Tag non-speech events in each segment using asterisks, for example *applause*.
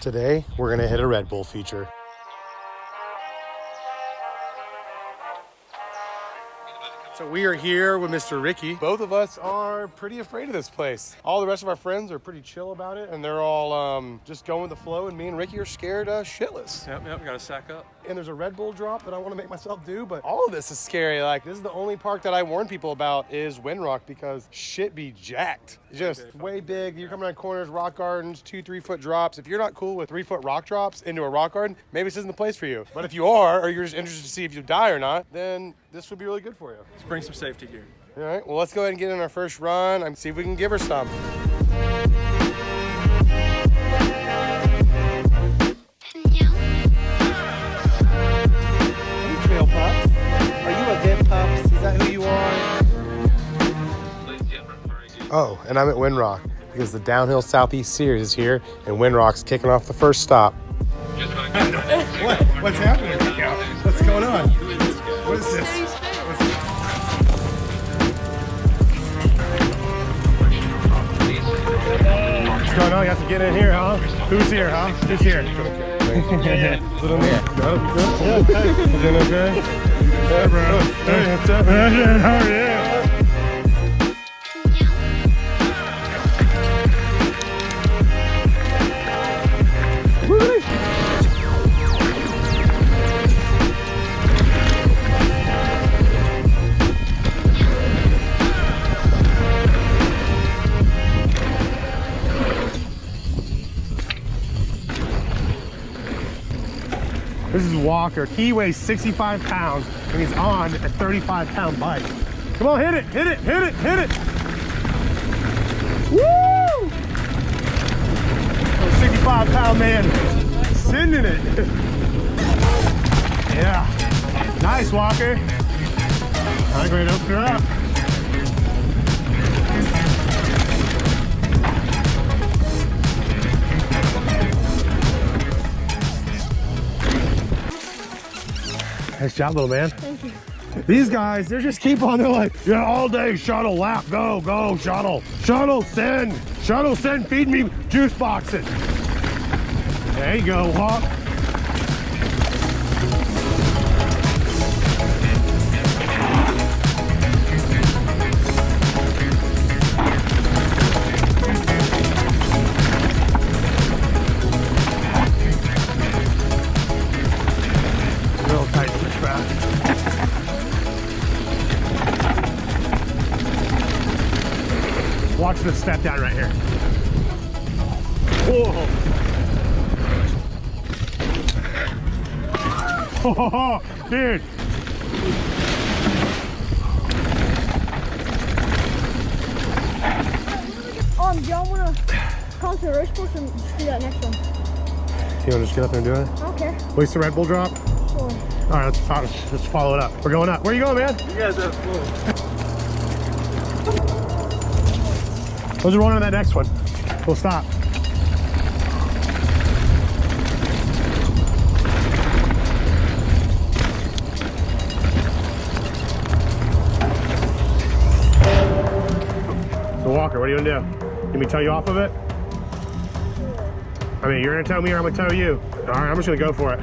Today, we're gonna hit a Red Bull feature. So we are here with Mr. Ricky. Both of us are pretty afraid of this place. All the rest of our friends are pretty chill about it, and they're all um, just going with the flow. And me and Ricky are scared uh, shitless. Yep, yep, gotta sack up. And there's a Red Bull drop that I want to make myself do, but all of this is scary. Like this is the only park that I warn people about is Windrock because shit be jacked. Just big. way big. You're coming around corners, rock gardens, two, three foot drops. If you're not cool with three foot rock drops into a rock garden, maybe this isn't the place for you. But if you are, or you're just interested to see if you die or not, then this would be really good for you. Let's bring some safety gear. All right, well, let's go ahead and get in our first run and see if we can give her some. Hey, Trail Pups. Are you a Vim Pups? Is that who you are? Oh, and I'm at Windrock because the Downhill Southeast Series is here, and Windrock's kicking off the first stop. *laughs* what? What's happening? Going on? You have to get in here, huh? Who's here, huh? Who's here? *laughs* Little man. Good? Good? You doing okay? Hey, bro. Hey, what's up? How are you? Walker. He weighs 65 pounds and he's on a 35 pound bike. Come on, hit it, hit it, hit it, hit it. Woo! Oh, 65 pound man sending it. *laughs* yeah. Nice, Walker. I'm going to open her up. Nice job, little man. Thank you. These guys, they just keep on. They're like, yeah, all day shuttle lap, go, go, shuttle, shuttle send, shuttle send, feed me juice boxes. There you go, Hawk. Watch this step down right here. Whoa. Oh, *laughs* dude. Um, do y'all wanna come to the race course and just do that next one? You wanna just get up there and do it? I don't care. Waste the Red Bull drop? Sure. All right, let's, follow- let's follow it up. We're going up. Where you going, man? You guys have fun. Let's run on that next one. We'll stop. So Walker, what are you gonna do? Let me tell you off of it? I mean, you're gonna tell me or I'm gonna tell you. All right, I'm just gonna go for it.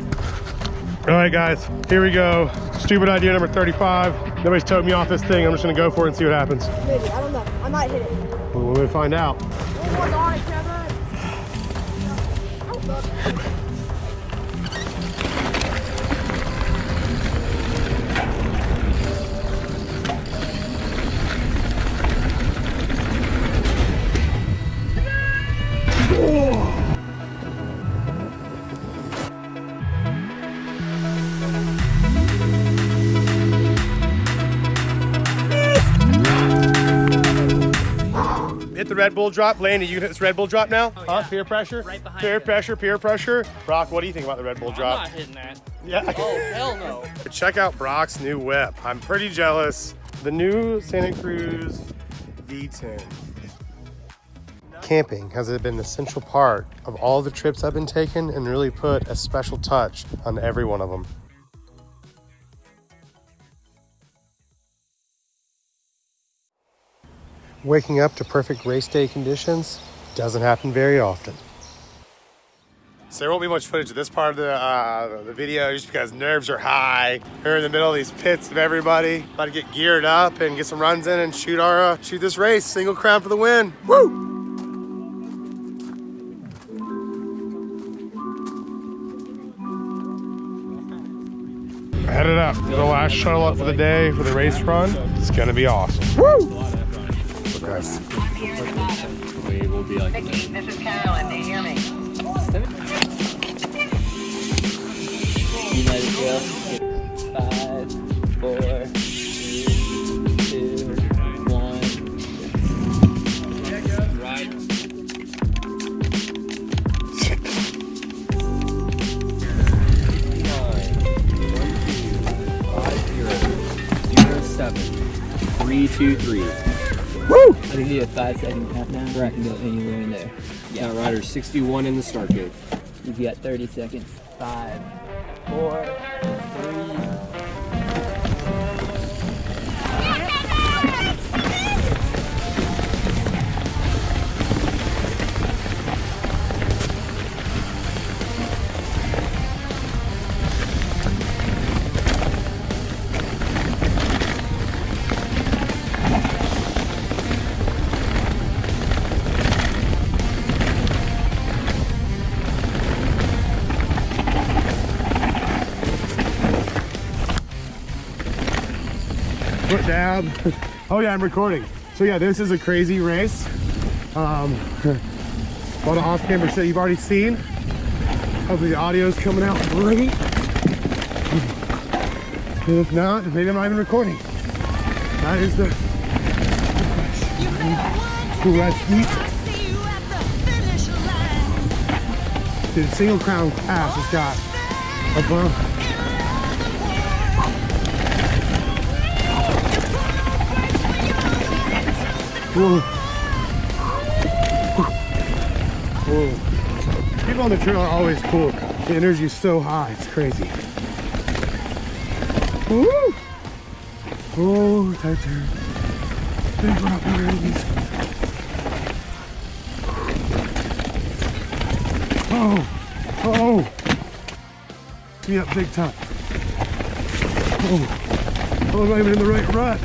All right, guys, here we go. Stupid idea number 35. Nobody's towed me off this thing. I'm just gonna go for it and see what happens. Maybe, I don't know. I might hit it. We're gonna find out. Red Bull drop. Laney, you can hit this Red Bull drop now? huh? yeah. Peer pressure? Right behind Peer you. pressure, peer pressure. Brock, what do you think about the Red Bull drop? I'm not hitting that. Yeah. Oh, hell no. *laughs* Check out Brock's new whip. I'm pretty jealous. The new Santa Cruz V10. Camping has been an essential part of all the trips I've been taking and really put a special touch on every one of them. Waking up to perfect race day conditions doesn't happen very often. So there won't be much footage of this part of the, uh, the video just because nerves are high. We're in the middle of these pits of everybody. About to get geared up and get some runs in and shoot our uh, shoot this race. Single crown for the win. Woo! Headed up. The last shuttle up for the day for the race run. It's gonna be awesome. Woo! Guys. We will be like Vicky, this is Carolyn. Do you hear me? United Trail. Five, four, three, two, one. Right. Three, two, three. Woo! I think you have five second countdown. Where I can go anywhere in there. Yeah, rider 61 in the start gate. You've got 30 seconds. Five, four, three, Down. *laughs* Oh yeah, I'm recording. So yeah, this is a crazy race. Um, *laughs* a lot of off-camera shit you've already seen. Hopefully the audio's coming out great. And *laughs* if not, maybe I'm not even recording. That is the, the question. Who rides deep? Dude, single crown pass has got a bump. Whoa. People on the trail are always cool. The energy is so high, it's crazy. Woo! Oh, tight turn. Big rock. Oh, oh. Me up big time. Oh, oh, I'm not even in the right rut.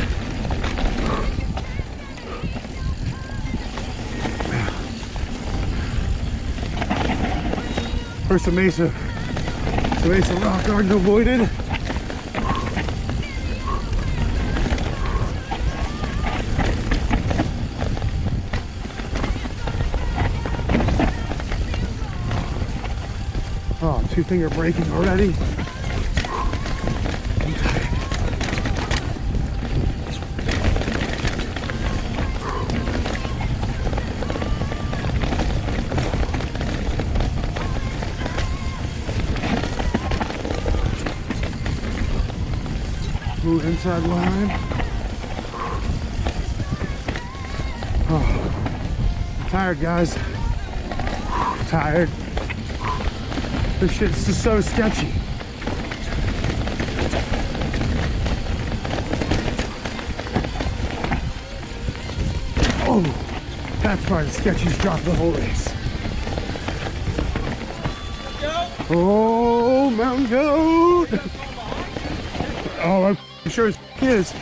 First a Mesa, Mesa Rock Garden avoided. Oh, two finger braking already. Line. Oh, I'm tired, guys. Tired. This shit's just so sketchy. Oh, that's probably the sketchiest drop of the whole race. Oh, mountain goat! Oh, I'm sure it's his.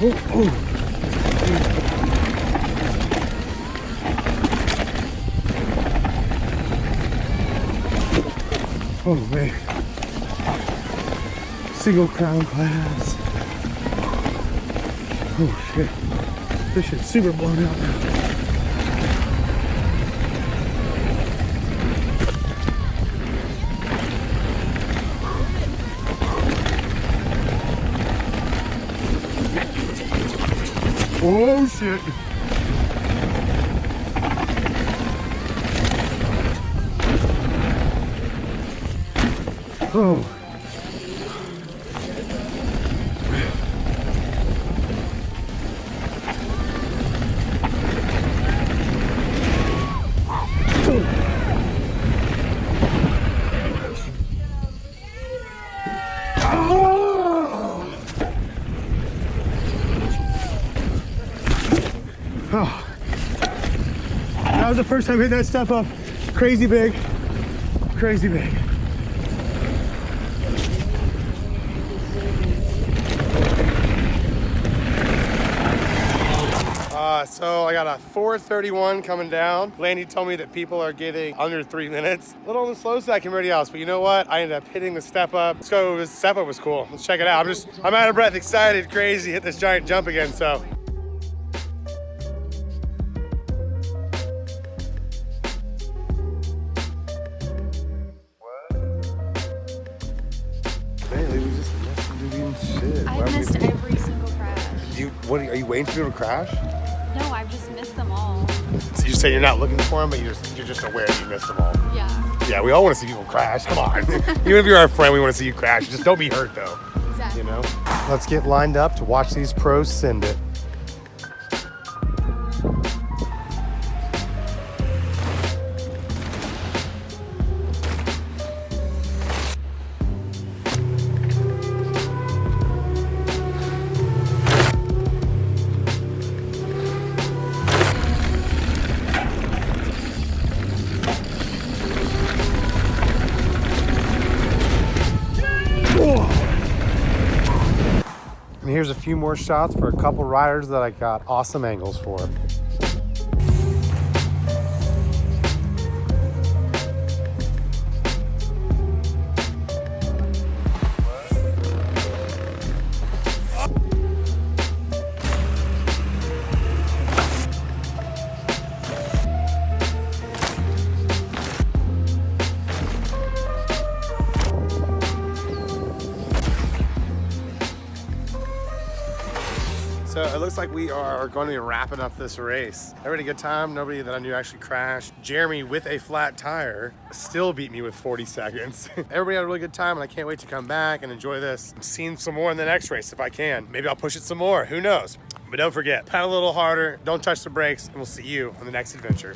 oh, oh. Oh man. Single crown class. Oh shit. This shit's super blown out now. Oh shit. Oh. That was the first time hitting that step up. Crazy big, crazy big. Uh, so I got a 431 coming down. Landy told me that people are getting under three minutes. A little on the slow side compared to else, but you know what? I ended up hitting the step up. Let's go. Step up was cool. Let's check it out. I'm just, I'm out of breath, excited, crazy, hit this giant jump again. So what are you waiting for people to crash? No, I've just missed them all. So you say you're not looking for them, but you're just, you're just aware that you missed them all. Yeah, Yeah, we all want to see people crash. Come on. *laughs* Even if you're our friend, we want to see you crash. Just don't be hurt though. exactly. You know? Let's get lined up to watch these pros send it. Here's a few more shots for a couple riders that I got awesome angles for. So it looks like we are going to be wrapping up this race. Everybody a good time. Nobody that I knew actually crashed. Jeremy with a flat tire still beat me with 40 seconds. *laughs* Everybody had a really good time and I can't wait to come back and enjoy this. I'm seeing some more in the next race if I can. Maybe I'll push it some more. Who knows? But don't forget, pedal a little harder, don't touch the brakes, and we'll see you on the next adventure.